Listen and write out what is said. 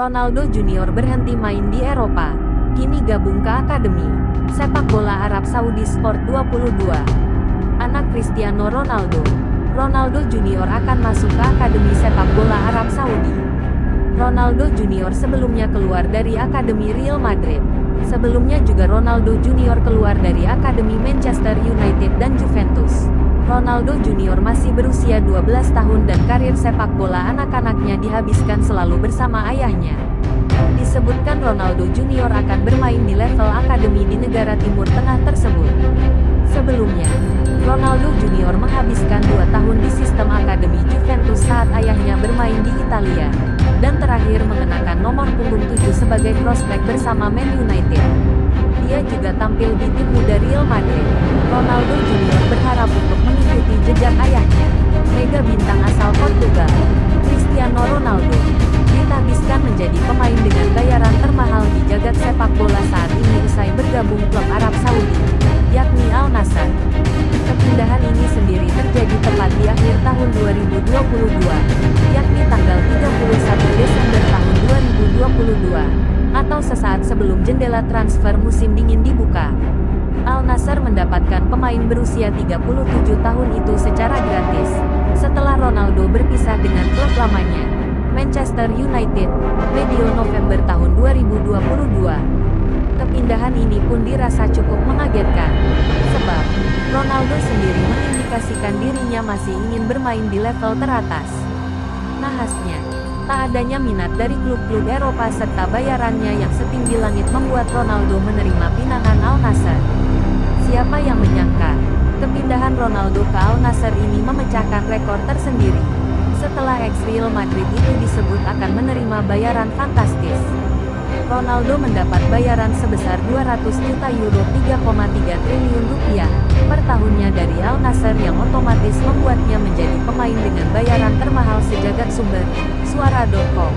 Ronaldo Junior berhenti main di Eropa. Kini gabung ke Akademi Sepak Bola Arab Saudi Sport 22. Anak Cristiano Ronaldo. Ronaldo Junior akan masuk ke Akademi Sepak Bola Arab Saudi. Ronaldo Junior sebelumnya keluar dari Akademi Real Madrid. Sebelumnya juga Ronaldo Junior keluar dari Akademi Manchester United dan Juventus. Ronaldo Junior masih berusia 12 tahun dan karir sepak bola anak-anaknya dihabiskan selalu bersama ayahnya. Disebutkan Ronaldo Junior akan bermain di level akademi di negara Timur Tengah tersebut. Sebelumnya, Ronaldo Junior menghabiskan dan terakhir mengenakan nomor punggung 7 sebagai prospek bersama Man United. Dia juga tampil di tim muda Real Madrid. Ronaldo Junior tahun 2022, yakni tanggal 31 Desember tahun 2022, atau sesaat sebelum jendela transfer musim dingin dibuka. Al Nassr mendapatkan pemain berusia 37 tahun itu secara gratis, setelah Ronaldo berpisah dengan klub lamanya, Manchester United, medio November tahun 2022. Kepindahan ini pun dirasa cukup mengagetkan, sebab Ronaldo sendiri mengindikasikan dirinya masih ingin bermain di level teratas. Nahasnya, tak adanya minat dari klub-klub Eropa serta bayarannya yang setinggi langit membuat Ronaldo menerima pinangan Al Nassr. Siapa yang menyangka, kepindahan Ronaldo ke Al Nassr ini memecahkan rekor tersendiri. Setelah ex Real Madrid itu disebut akan menerima bayaran fantastis. Ronaldo mendapat bayaran sebesar 200 juta euro 3,3 triliun rupiah per dari Al Nassr yang otomatis membuatnya menjadi pemain dengan bayaran termahal sejagat sumber, suara.com.